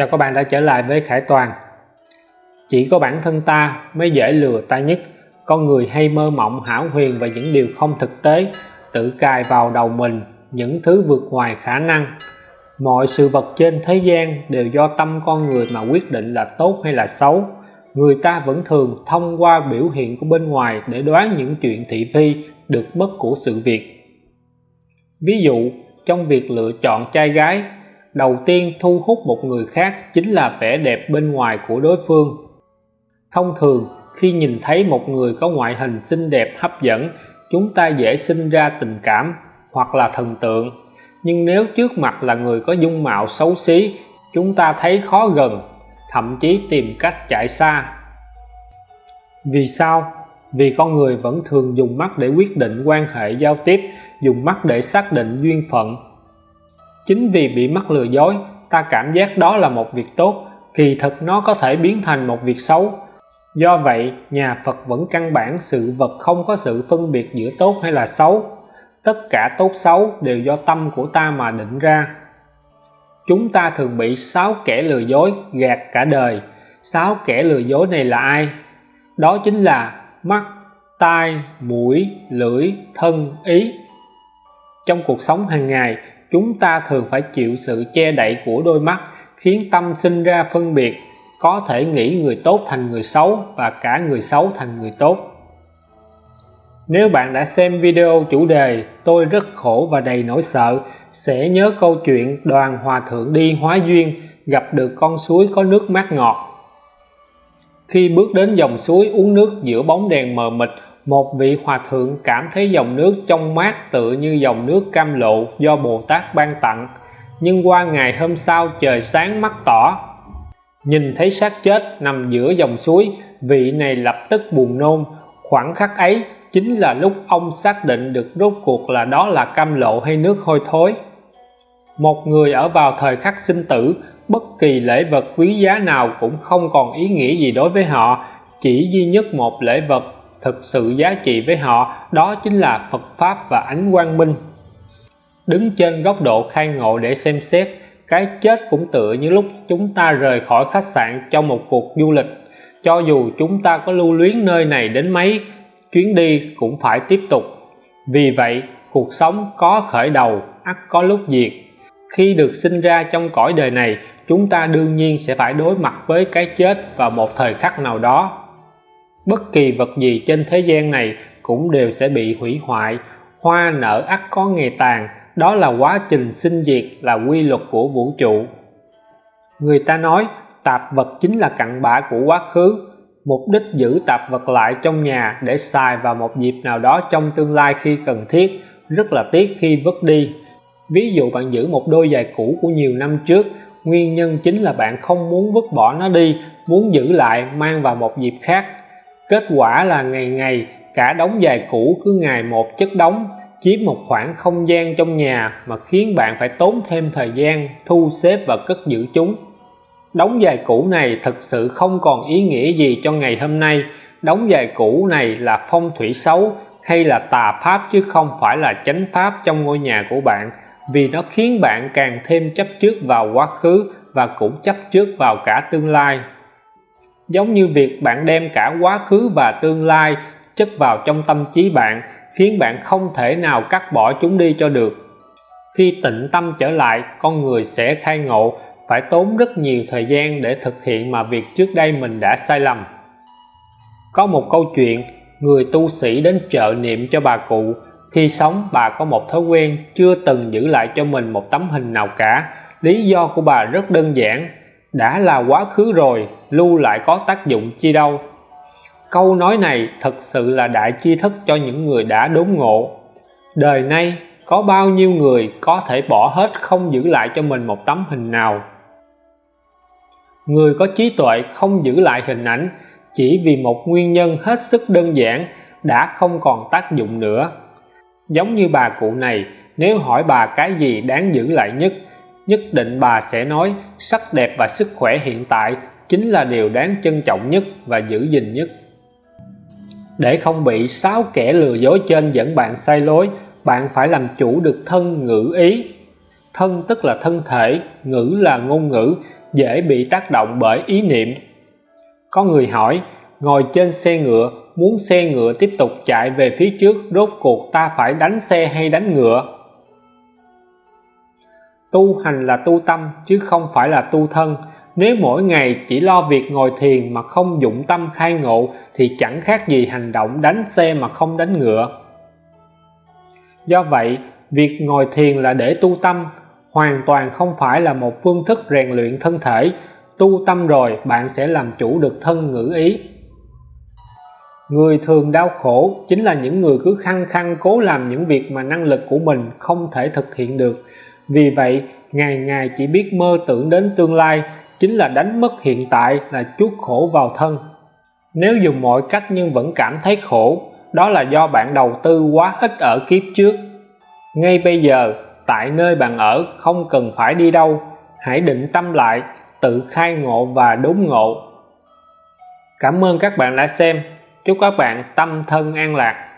Chào các bạn đã trở lại với Khải Toàn. Chỉ có bản thân ta mới dễ lừa ta nhất. Con người hay mơ mộng hảo huyền và những điều không thực tế, Tự cài vào đầu mình những thứ vượt ngoài khả năng. Mọi sự vật trên thế gian đều do tâm con người mà quyết định là tốt hay là xấu. Người ta vẫn thường thông qua biểu hiện của bên ngoài để đoán những chuyện thị phi được mất của sự việc. Ví dụ, trong việc lựa chọn trai gái đầu tiên thu hút một người khác chính là vẻ đẹp bên ngoài của đối phương. Thông thường, khi nhìn thấy một người có ngoại hình xinh đẹp hấp dẫn, chúng ta dễ sinh ra tình cảm hoặc là thần tượng. Nhưng nếu trước mặt là người có dung mạo xấu xí, chúng ta thấy khó gần, thậm chí tìm cách chạy xa. Vì sao? Vì con người vẫn thường dùng mắt để quyết định quan hệ giao tiếp, dùng mắt để xác định duyên phận chính vì bị mắc lừa dối, ta cảm giác đó là một việc tốt, kỳ thực nó có thể biến thành một việc xấu. Do vậy, nhà Phật vẫn căn bản sự vật không có sự phân biệt giữa tốt hay là xấu. Tất cả tốt xấu đều do tâm của ta mà định ra. Chúng ta thường bị sáu kẻ lừa dối gạt cả đời. Sáu kẻ lừa dối này là ai? Đó chính là mắt, tai, mũi, lưỡi, thân, ý. Trong cuộc sống hàng ngày chúng ta thường phải chịu sự che đậy của đôi mắt, khiến tâm sinh ra phân biệt, có thể nghĩ người tốt thành người xấu và cả người xấu thành người tốt. Nếu bạn đã xem video chủ đề tôi rất khổ và đầy nỗi sợ sẽ nhớ câu chuyện đoàn hòa thượng đi hóa duyên, gặp được con suối có nước mát ngọt. Khi bước đến dòng suối uống nước giữa bóng đèn mờ mịt một vị hòa thượng cảm thấy dòng nước trong mát tựa như dòng nước cam lộ do Bồ Tát ban tặng. Nhưng qua ngày hôm sau trời sáng mắt tỏ. Nhìn thấy xác chết nằm giữa dòng suối, vị này lập tức buồn nôn. Khoảng khắc ấy, chính là lúc ông xác định được rốt cuộc là đó là cam lộ hay nước hôi thối. Một người ở vào thời khắc sinh tử, bất kỳ lễ vật quý giá nào cũng không còn ý nghĩa gì đối với họ, chỉ duy nhất một lễ vật thực sự giá trị với họ, đó chính là Phật Pháp và ánh quang minh. Đứng trên góc độ khai ngộ để xem xét, cái chết cũng tựa như lúc chúng ta rời khỏi khách sạn trong một cuộc du lịch. Cho dù chúng ta có lưu luyến nơi này đến mấy, chuyến đi cũng phải tiếp tục. Vì vậy, cuộc sống có khởi đầu, ắt có lúc diệt. Khi được sinh ra trong cõi đời này, chúng ta đương nhiên sẽ phải đối mặt với cái chết vào một thời khắc nào đó bất kỳ vật gì trên thế gian này cũng đều sẽ bị hủy hoại. Hoa nở ắt có ngày tàn, đó là quá trình sinh diệt là quy luật của vũ trụ. Người ta nói, tạp vật chính là cặn bã của quá khứ. Mục đích giữ tạp vật lại trong nhà để xài vào một dịp nào đó trong tương lai khi cần thiết, rất là tiếc khi vứt đi. Ví dụ bạn giữ một đôi giày cũ của nhiều năm trước, nguyên nhân chính là bạn không muốn vứt bỏ nó đi, muốn giữ lại, mang vào một dịp khác kết quả là ngày ngày, cả đống giày cũ cứ ngày một chất đóng chiếm một khoảng không gian trong nhà mà khiến bạn phải tốn thêm thời gian, thu xếp và cất giữ chúng. Đống giày cũ này thực sự không còn ý nghĩa gì cho ngày hôm nay. Đống giày cũ này là phong thủy xấu hay là tà pháp chứ không phải là chánh pháp trong ngôi nhà của bạn, vì nó khiến bạn càng thêm chấp trước vào quá khứ và cũng chấp trước vào cả tương lai giống như việc bạn đem cả quá khứ và tương lai chất vào trong tâm trí bạn, khiến bạn không thể nào cắt bỏ chúng đi cho được. Khi tịnh tâm trở lại, con người sẽ khai ngộ, phải tốn rất nhiều thời gian để thực hiện mà việc trước đây mình đã sai lầm. Có một câu chuyện, người tu sĩ đến chợ niệm cho bà cụ. Khi sống, bà có một thói quen chưa từng giữ lại cho mình một tấm hình nào cả. Lý do của bà rất đơn giản đã là quá khứ rồi, lưu lại có tác dụng chi đâu. Câu nói này thật sự là đại tri thức cho những người đã đốn ngộ. Đời nay, có bao nhiêu người có thể bỏ hết không giữ lại cho mình một tấm hình nào? Người có trí tuệ không giữ lại hình ảnh chỉ vì một nguyên nhân hết sức đơn giản đã không còn tác dụng nữa. Giống như bà cụ này, nếu hỏi bà cái gì đáng giữ lại nhất nhất định bà sẽ nói, sắc đẹp và sức khỏe hiện tại chính là điều đáng trân trọng nhất và giữ gìn nhất. Để không bị sáu kẻ lừa dối trên dẫn bạn sai lối, bạn phải làm chủ được thân ngữ ý. Thân tức là thân thể, ngữ là ngôn ngữ, dễ bị tác động bởi ý niệm. Có người hỏi, ngồi trên xe ngựa, muốn xe ngựa tiếp tục chạy về phía trước, rốt cuộc ta phải đánh xe hay đánh ngựa? Tu hành là tu tâm, chứ không phải là tu thân. Nếu mỗi ngày chỉ lo việc ngồi thiền mà không dụng tâm khai ngộ, thì chẳng khác gì hành động đánh xe mà không đánh ngựa. Do vậy, việc ngồi thiền là để tu tâm. Hoàn toàn không phải là một phương thức rèn luyện thân thể. Tu tâm rồi, bạn sẽ làm chủ được thân ngữ ý. Người thường đau khổ chính là những người cứ khăng khăng cố làm những việc mà năng lực của mình không thể thực hiện được vì vậy, ngày ngày chỉ biết mơ tưởng đến tương lai, chính là đánh mất hiện tại là chuốc khổ vào thân. Nếu dùng mọi cách nhưng vẫn cảm thấy khổ, đó là do bạn đầu tư quá ít ở kiếp trước. Ngay bây giờ, tại nơi bạn ở, không cần phải đi đâu. Hãy định tâm lại, tự khai ngộ và đốn ngộ. Cảm ơn các bạn đã xem. Chúc các bạn tâm thân an lạc.